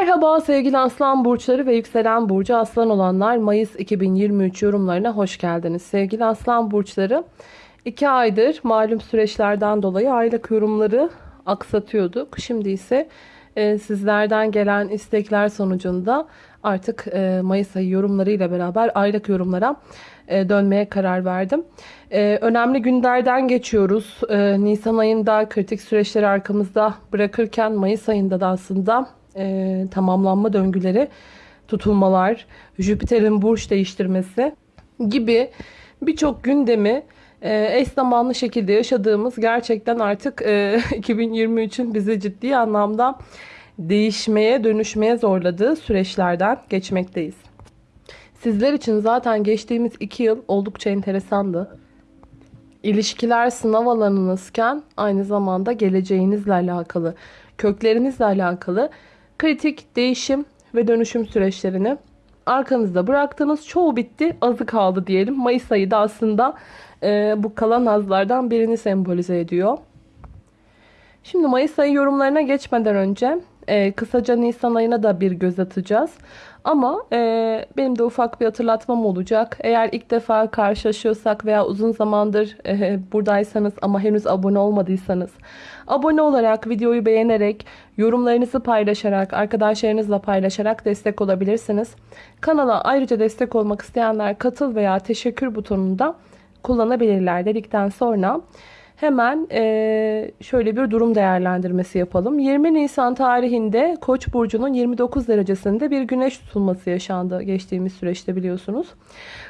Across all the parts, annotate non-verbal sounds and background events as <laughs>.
Merhaba sevgili aslan burçları ve yükselen burcu aslan olanlar Mayıs 2023 yorumlarına hoş geldiniz. Sevgili aslan burçları 2 aydır malum süreçlerden dolayı aylık yorumları aksatıyorduk. Şimdi ise e, sizlerden gelen istekler sonucunda artık e, Mayıs ayı yorumlarıyla beraber aylık yorumlara e, dönmeye karar verdim. E, önemli günlerden geçiyoruz. E, Nisan ayında kritik süreçleri arkamızda bırakırken Mayıs ayında da aslında e, tamamlanma döngüleri, tutulmalar, Jüpiter'in burç değiştirmesi gibi birçok gündemi e, eş zamanlı şekilde yaşadığımız gerçekten artık e, <laughs> 2023'ün bizi ciddi anlamda değişmeye, dönüşmeye zorladığı süreçlerden geçmekteyiz. Sizler için zaten geçtiğimiz iki yıl oldukça enteresandı. İlişkiler sınav alanınızken aynı zamanda geleceğinizle alakalı, köklerinizle alakalı kritik değişim ve dönüşüm süreçlerini arkanızda bıraktınız. Çoğu bitti, azı kaldı diyelim. Mayıs ayı da aslında e, bu kalan azlardan birini sembolize ediyor. Şimdi Mayıs ayı yorumlarına geçmeden önce e, kısaca Nisan ayına da bir göz atacağız. Ama e, benim de ufak bir hatırlatmam olacak. Eğer ilk defa karşılaşıyorsak veya uzun zamandır e, buradaysanız ama henüz abone olmadıysanız abone olarak, videoyu beğenerek, yorumlarınızı paylaşarak, arkadaşlarınızla paylaşarak destek olabilirsiniz. Kanala ayrıca destek olmak isteyenler katıl veya teşekkür butonunu da kullanabilirler dedikten sonra Hemen e, şöyle bir durum değerlendirmesi yapalım. 20 Nisan tarihinde Koç burcunun 29 derecesinde bir güneş tutulması yaşandı geçtiğimiz süreçte biliyorsunuz.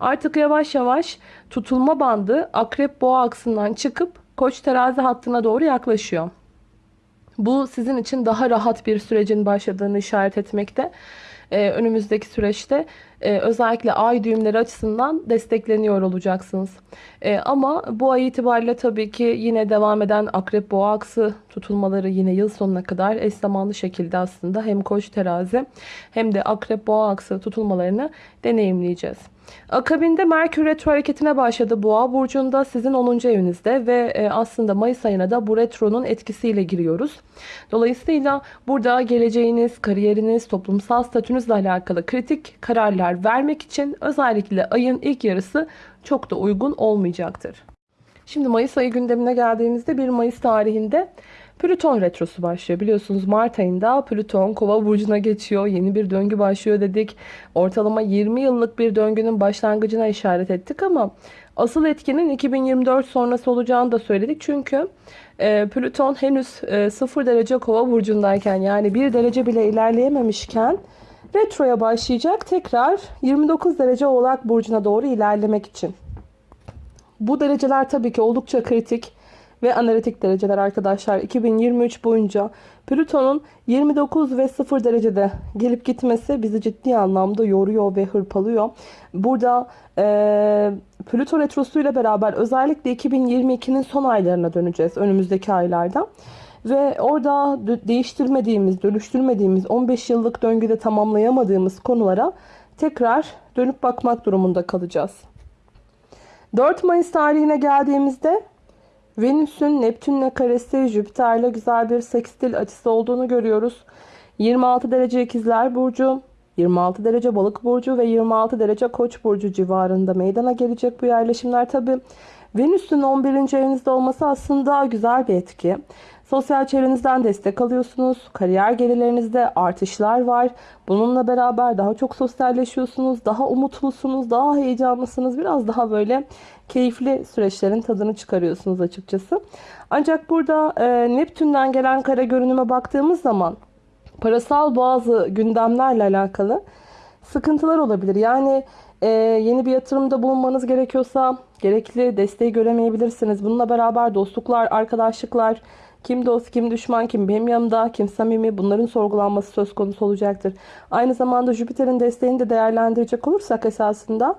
Artık yavaş yavaş tutulma bandı Akrep Boğa aksından çıkıp Koç terazi hattına doğru yaklaşıyor. Bu sizin için daha rahat bir sürecin başladığını işaret etmekte. Ee, önümüzdeki süreçte e, özellikle ay düğümleri açısından destekleniyor olacaksınız. E, ama bu ay itibariyle tabii ki yine devam eden akrep boğa aksı tutulmaları yine yıl sonuna kadar eş zamanlı şekilde aslında hem koç terazi hem de akrep boğa aksı tutulmalarını deneyimleyeceğiz. Akabinde Merkür Retro hareketine başladı Boğa burcunda sizin 10. evinizde ve e, aslında Mayıs ayına da bu retronun etkisiyle giriyoruz. Dolayısıyla burada geleceğiniz, kariyeriniz, toplumsal statünüzle alakalı kritik kararlar vermek için özellikle ayın ilk yarısı çok da uygun olmayacaktır. Şimdi Mayıs ayı gündemine geldiğimizde 1 Mayıs tarihinde Plüton retrosu başlıyor. Biliyorsunuz Mart ayında Plüton kova burcuna geçiyor. Yeni bir döngü başlıyor dedik. Ortalama 20 yıllık bir döngünün başlangıcına işaret ettik ama asıl etkinin 2024 sonrası olacağını da söyledik. Çünkü e, Plüton henüz e, 0 derece kova burcundayken yani 1 derece bile ilerleyememişken retroya başlayacak. Tekrar 29 derece oğlak burcuna doğru ilerlemek için. Bu dereceler tabii ki oldukça kritik ve analitik dereceler arkadaşlar. 2023 boyunca Plüton'un 29 ve 0 derecede gelip gitmesi bizi ciddi anlamda yoruyor ve hırpalıyor. Burada e, Plüton retrosu ile beraber özellikle 2022'nin son aylarına döneceğiz önümüzdeki aylarda. Ve orada değiştirmediğimiz, dönüştürmediğimiz 15 yıllık döngüde tamamlayamadığımız konulara tekrar dönüp bakmak durumunda kalacağız. 4 Mayıs tarihine geldiğimizde Venüs'ün Neptün'le karesi Jüpiter'le güzel bir sekstil açısı olduğunu görüyoruz. 26 derece ikizler burcu, 26 derece balık burcu ve 26 derece koç burcu civarında meydana gelecek bu yerleşimler. Tabi Venüs'ün 11. evinizde olması aslında güzel bir etki. Sosyal çevrenizden destek alıyorsunuz. Kariyer gelirlerinizde artışlar var. Bununla beraber daha çok sosyalleşiyorsunuz. Daha umutlusunuz. Daha heyecanlısınız. Biraz daha böyle keyifli süreçlerin tadını çıkarıyorsunuz açıkçası. Ancak burada e, Neptün'den gelen kara görünüme baktığımız zaman parasal bazı gündemlerle alakalı sıkıntılar olabilir. Yani e, yeni bir yatırımda bulunmanız gerekiyorsa gerekli desteği göremeyebilirsiniz. Bununla beraber dostluklar, arkadaşlıklar, kim dost, kim düşman, kim benim yanımda, kim samimi bunların sorgulanması söz konusu olacaktır. Aynı zamanda Jüpiter'in desteğini de değerlendirecek olursak esasında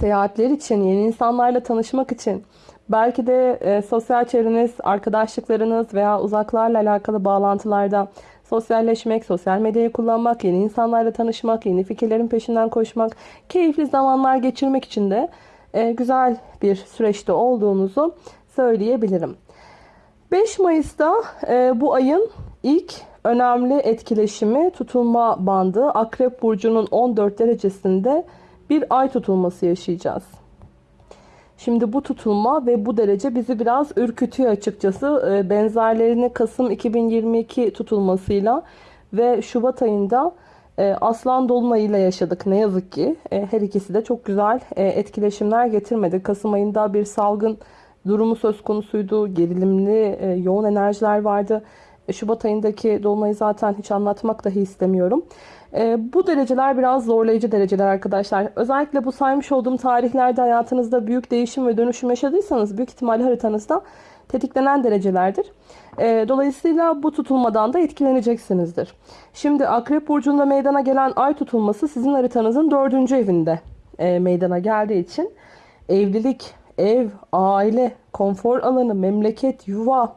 seyahatler için, yeni insanlarla tanışmak için, belki de e, sosyal çevreniz, arkadaşlıklarınız veya uzaklarla alakalı bağlantılarda sosyalleşmek, sosyal medyayı kullanmak, yeni insanlarla tanışmak, yeni fikirlerin peşinden koşmak, keyifli zamanlar geçirmek için de e, güzel bir süreçte olduğunuzu söyleyebilirim. 5 Mayıs'ta e, bu ayın ilk önemli etkileşimi tutulma bandı. Akrep Burcu'nun 14 derecesinde bir ay tutulması yaşayacağız. Şimdi bu tutulma ve bu derece bizi biraz ürkütüyor açıkçası. Ee, Benzerlerini Kasım 2022 tutulmasıyla ve Şubat ayında e, Aslan Dolunay'ıyla yaşadık ne yazık ki. E, Her ikisi de çok güzel e, etkileşimler getirmedi. Kasım ayında bir salgın durumu söz konusuydu. Gerilimli, e, yoğun enerjiler vardı. E, Şubat ayındaki dolunayı zaten hiç anlatmak dahi istemiyorum. E, bu dereceler biraz zorlayıcı dereceler arkadaşlar. Özellikle bu saymış olduğum tarihlerde hayatınızda büyük değişim ve dönüşüm yaşadıysanız büyük ihtimalle haritanızda tetiklenen derecelerdir. Dolayısıyla bu tutulmadan da etkileneceksinizdir. Şimdi Akrep Burcu'nda meydana gelen ay tutulması sizin haritanızın dördüncü evinde meydana geldiği için evlilik, ev, aile, konfor alanı, memleket, yuva,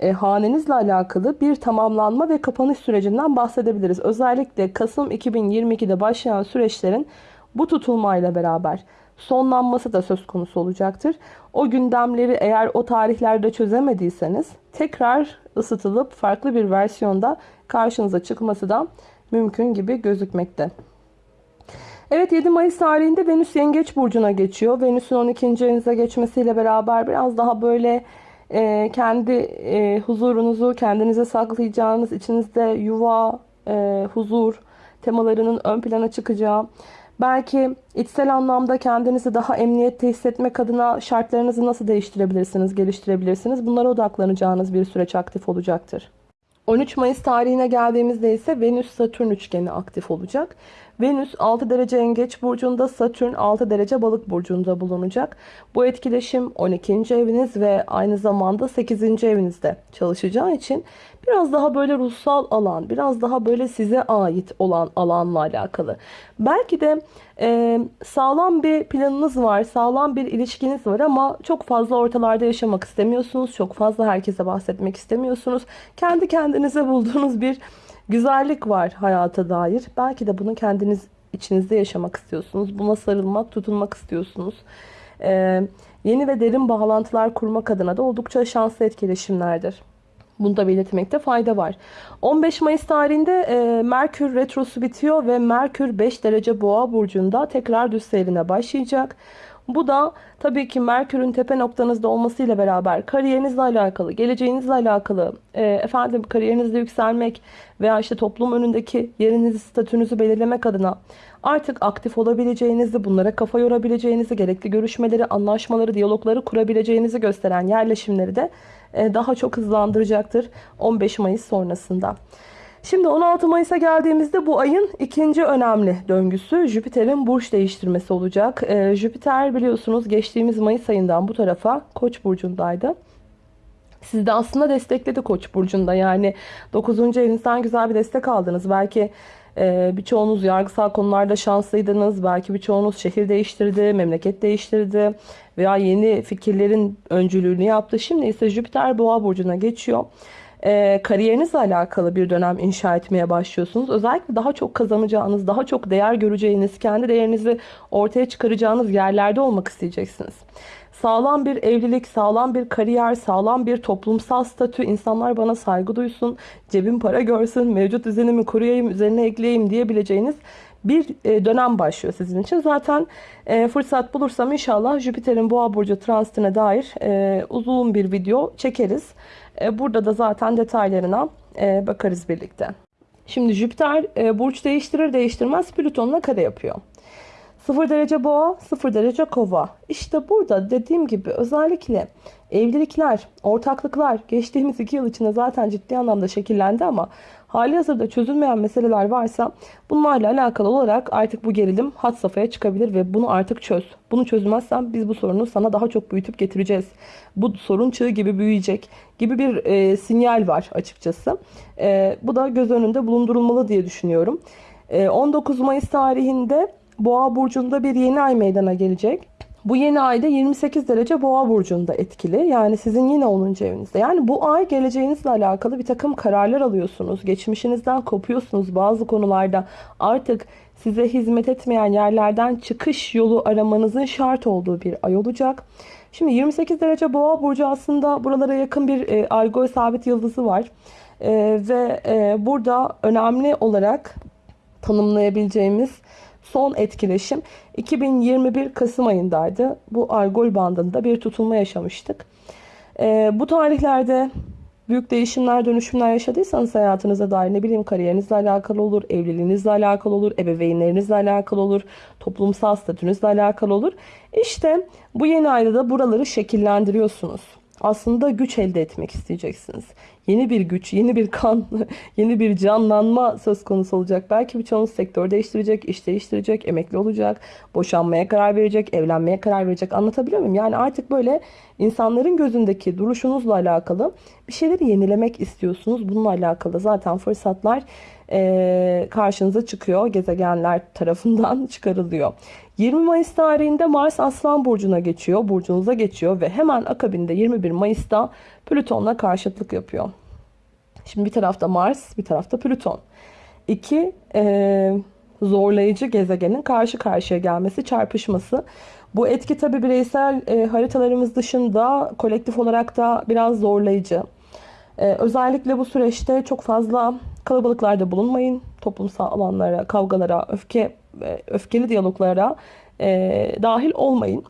e, hanenizle alakalı bir tamamlanma ve kapanış sürecinden bahsedebiliriz. Özellikle Kasım 2022'de başlayan süreçlerin bu tutulmayla beraber sonlanması da söz konusu olacaktır. O gündemleri eğer o tarihlerde çözemediyseniz tekrar ısıtılıp farklı bir versiyonda karşınıza çıkması da mümkün gibi gözükmekte. Evet 7 Mayıs tarihinde Venüs Yengeç Burcu'na geçiyor. Venüs'ün 12. evinize geçmesiyle beraber biraz daha böyle e, kendi e, huzurunuzu kendinize saklayacağınız, içinizde yuva, e, huzur temalarının ön plana çıkacağı, belki içsel anlamda kendinizi daha emniyette hissetmek adına şartlarınızı nasıl değiştirebilirsiniz, geliştirebilirsiniz bunlara odaklanacağınız bir süreç aktif olacaktır. 13 Mayıs tarihine geldiğimizde ise Venüs-Satürn üçgeni aktif olacak. Venüs 6 derece yengeç burcunda, Satürn 6 derece balık burcunda bulunacak. Bu etkileşim 12. eviniz ve aynı zamanda 8. evinizde çalışacağı için biraz daha böyle ruhsal alan, biraz daha böyle size ait olan alanla alakalı. Belki de e, sağlam bir planınız var, sağlam bir ilişkiniz var ama çok fazla ortalarda yaşamak istemiyorsunuz. Çok fazla herkese bahsetmek istemiyorsunuz. Kendi kendinize bulduğunuz bir güzellik var hayata dair. Belki de bunu kendiniz içinizde yaşamak istiyorsunuz. Buna sarılmak, tutunmak istiyorsunuz. Ee, yeni ve derin bağlantılar kurmak adına da oldukça şanslı etkileşimlerdir. Bunu da belirtmekte fayda var. 15 Mayıs tarihinde e, Merkür Retrosu bitiyor ve Merkür 5 derece boğa burcunda tekrar düz seyrine başlayacak. Bu da tabii ki Merkür'ün tepe noktanızda olmasıyla beraber kariyerinizle alakalı, geleceğinizle alakalı, e, efendim kariyerinizde yükselmek veya işte toplum önündeki yerinizi, statünüzü belirlemek adına artık aktif olabileceğinizi, bunlara kafa yorabileceğinizi, gerekli görüşmeleri, anlaşmaları, diyalogları kurabileceğinizi gösteren yerleşimleri de e, daha çok hızlandıracaktır 15 Mayıs sonrasında. Şimdi 16 Mayıs'a geldiğimizde bu ayın ikinci önemli döngüsü Jüpiter'in burç değiştirmesi olacak. Ee, Jüpiter biliyorsunuz geçtiğimiz Mayıs ayından bu tarafa Koç burcundaydı. Siz de aslında destekledi Koç burcunda. Yani 9. evinizden güzel bir destek aldınız. Belki e, birçoğunuz yargısal konularda şanslıydınız. Belki birçoğunuz şehir değiştirdi, memleket değiştirdi veya yeni fikirlerin öncülüğünü yaptı. Şimdi ise Jüpiter Boğa burcuna geçiyor e, kariyerinizle alakalı bir dönem inşa etmeye başlıyorsunuz. Özellikle daha çok kazanacağınız, daha çok değer göreceğiniz, kendi değerinizi ortaya çıkaracağınız yerlerde olmak isteyeceksiniz. Sağlam bir evlilik, sağlam bir kariyer, sağlam bir toplumsal statü, insanlar bana saygı duysun, cebim para görsün, mevcut düzenimi koruyayım, üzerine ekleyeyim diyebileceğiniz bir e, dönem başlıyor sizin için. Zaten e, fırsat bulursam inşallah Jüpiter'in boğa burcu transitine dair e, uzun bir video çekeriz. Burada da zaten detaylarına bakarız birlikte. Şimdi Jüpiter burç değiştirir değiştirmez Plüton'la kare yapıyor. 0 derece boğa, 0 derece kova. İşte burada dediğim gibi özellikle evlilikler, ortaklıklar geçtiğimiz 2 yıl içinde zaten ciddi anlamda şekillendi ama hali hazırda çözülmeyen meseleler varsa bunlarla alakalı olarak artık bu gerilim hat safhaya çıkabilir ve bunu artık çöz. Bunu çözmezsen biz bu sorunu sana daha çok büyütüp getireceğiz. Bu sorun çığı gibi büyüyecek gibi bir e, sinyal var açıkçası. E, bu da göz önünde bulundurulmalı diye düşünüyorum. E, 19 Mayıs tarihinde Boğa burcunda bir yeni ay meydana gelecek. Bu yeni ayda 28 derece boğa burcunda etkili. Yani sizin yine 10. evinizde. Yani bu ay geleceğinizle alakalı bir takım kararlar alıyorsunuz. Geçmişinizden kopuyorsunuz bazı konularda. Artık size hizmet etmeyen yerlerden çıkış yolu aramanızın şart olduğu bir ay olacak. Şimdi 28 derece boğa burcu aslında buralara yakın bir e, algol sabit yıldızı var. Ee, ve e, burada önemli olarak tanımlayabileceğimiz son etkileşim 2021 Kasım ayındaydı. Bu argol bandında bir tutulma yaşamıştık. Ee, bu tarihlerde büyük değişimler, dönüşümler yaşadıysanız hayatınıza dair ne bileyim kariyerinizle alakalı olur, evliliğinizle alakalı olur, ebeveynlerinizle alakalı olur, toplumsal statünüzle alakalı olur. İşte bu yeni ayda da buraları şekillendiriyorsunuz. Aslında güç elde etmek isteyeceksiniz. Yeni bir güç, yeni bir kan, <laughs> yeni bir canlanma söz konusu olacak. Belki birçoğunuz sektör değiştirecek, iş değiştirecek, emekli olacak, boşanmaya karar verecek, evlenmeye karar verecek. Anlatabiliyor muyum? Yani artık böyle insanların gözündeki duruşunuzla alakalı bir şeyleri yenilemek istiyorsunuz. Bununla alakalı zaten fırsatlar e, karşınıza çıkıyor. Gezegenler tarafından <laughs> çıkarılıyor. 20 Mayıs tarihinde Mars Aslan Burcu'na geçiyor. Burcunuza geçiyor ve hemen akabinde 21 Mayıs'ta Plüton'la karşıtlık yapıyor. Şimdi bir tarafta Mars, bir tarafta Plüton. İki e, zorlayıcı gezegenin karşı karşıya gelmesi, çarpışması. Bu etki tabi bireysel e, haritalarımız dışında kolektif olarak da biraz zorlayıcı. E, özellikle bu süreçte çok fazla kalabalıklarda bulunmayın. Toplumsal alanlara, kavgalara, öfke öfkeli diyaloglara e, dahil olmayın.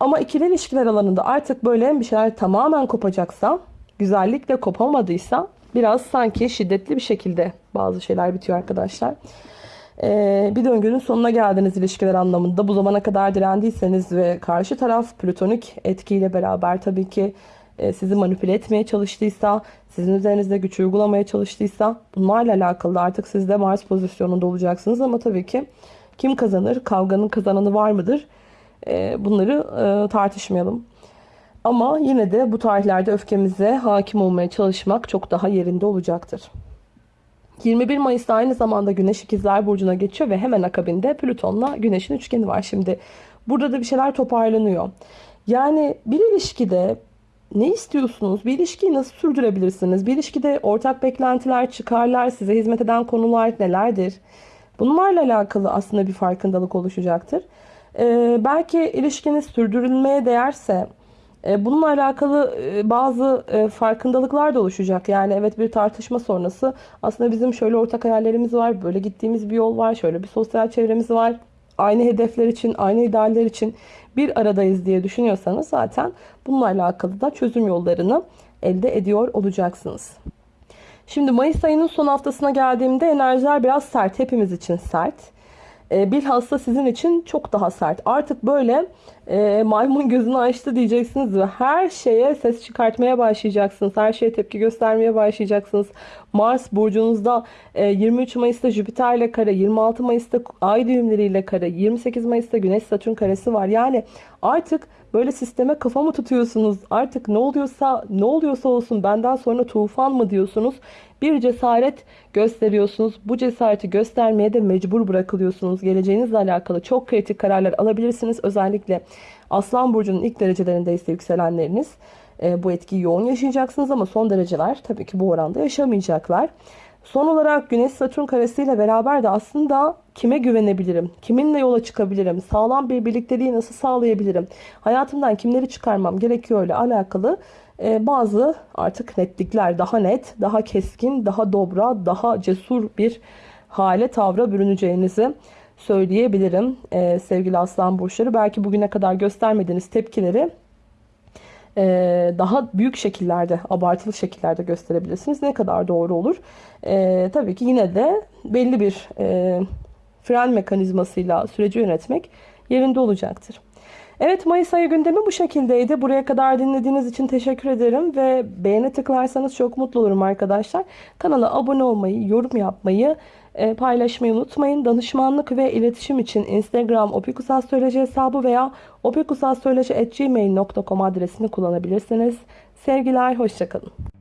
Ama ikili ilişkiler alanında artık böyle bir şeyler tamamen kopacaksa, güzellikle kopamadıysa biraz sanki şiddetli bir şekilde bazı şeyler bitiyor arkadaşlar. Ee, bir döngünün sonuna geldiniz ilişkiler anlamında. Bu zamana kadar direndiyseniz ve karşı taraf plütonik etkiyle beraber tabii ki sizi manipüle etmeye çalıştıysa, sizin üzerinizde güç uygulamaya çalıştıysa bunlarla alakalı artık siz de Mars pozisyonunda olacaksınız ama tabii ki kim kazanır, kavganın kazananı var mıdır? E, bunları e, tartışmayalım. Ama yine de bu tarihlerde öfkemize hakim olmaya çalışmak çok daha yerinde olacaktır. 21 Mayıs'ta aynı zamanda Güneş İkizler Burcu'na geçiyor ve hemen akabinde Plüton'la Güneş'in üçgeni var. Şimdi burada da bir şeyler toparlanıyor. Yani bir ilişkide ne istiyorsunuz? Bir ilişkiyi nasıl sürdürebilirsiniz? Bir ilişkide ortak beklentiler, çıkarlar, size hizmet eden konular nelerdir? Bunlarla alakalı aslında bir farkındalık oluşacaktır. Ee, belki ilişkiniz sürdürülmeye değerse e, bununla alakalı e, bazı e, farkındalıklar da oluşacak. Yani evet bir tartışma sonrası aslında bizim şöyle ortak hayallerimiz var, böyle gittiğimiz bir yol var, şöyle bir sosyal çevremiz var. Aynı hedefler için, aynı idealler için bir aradayız diye düşünüyorsanız zaten bununla alakalı da çözüm yollarını elde ediyor olacaksınız. Şimdi Mayıs ayının son haftasına geldiğimde enerjiler biraz sert. Hepimiz için sert. E, bilhassa sizin için çok daha sert. Artık böyle e, maymun gözünü açtı diyeceksiniz ve her şeye ses çıkartmaya başlayacaksınız. Her şeye tepki göstermeye başlayacaksınız. Mars burcunuzda e, 23 Mayıs'ta Jüpiter ile kare, 26 Mayıs'ta ay düğümleriyle kare, 28 Mayıs'ta Güneş Satürn karesi var. Yani artık böyle sisteme kafa mı tutuyorsunuz? Artık ne oluyorsa ne oluyorsa olsun benden sonra tufan mı diyorsunuz? Bir cesaret gösteriyorsunuz. Bu cesareti göstermeye de mecbur bırakılıyorsunuz. Geleceğinizle alakalı çok kritik kararlar alabilirsiniz. Özellikle Aslan Burcu'nun ilk derecelerinde ise yükselenleriniz e, bu etkiyi yoğun yaşayacaksınız ama son dereceler tabii ki bu oranda yaşamayacaklar. Son olarak Güneş Satürn karesiyle beraber de aslında kime güvenebilirim? Kiminle yola çıkabilirim? Sağlam bir birlikteliği nasıl sağlayabilirim? Hayatımdan kimleri çıkarmam gerekiyor ile alakalı e, bazı artık netlikler daha net, daha keskin, daha dobra, daha cesur bir hale tavra bürüneceğinizi söyleyebilirim e, sevgili aslan burçları. Belki bugüne kadar göstermediğiniz tepkileri e, daha büyük şekillerde, abartılı şekillerde gösterebilirsiniz. Ne kadar doğru olur? E, tabii ki yine de belli bir e, fren mekanizmasıyla süreci yönetmek yerinde olacaktır. Evet Mayıs ayı gündemi bu şekildeydi. Buraya kadar dinlediğiniz için teşekkür ederim ve beğene tıklarsanız çok mutlu olurum arkadaşlar. Kanala abone olmayı, yorum yapmayı, e, paylaşmayı unutmayın. Danışmanlık ve iletişim için Instagram opikusastroloji hesabı veya opikusastroloji.gmail.com adresini kullanabilirsiniz. Sevgiler, hoşçakalın.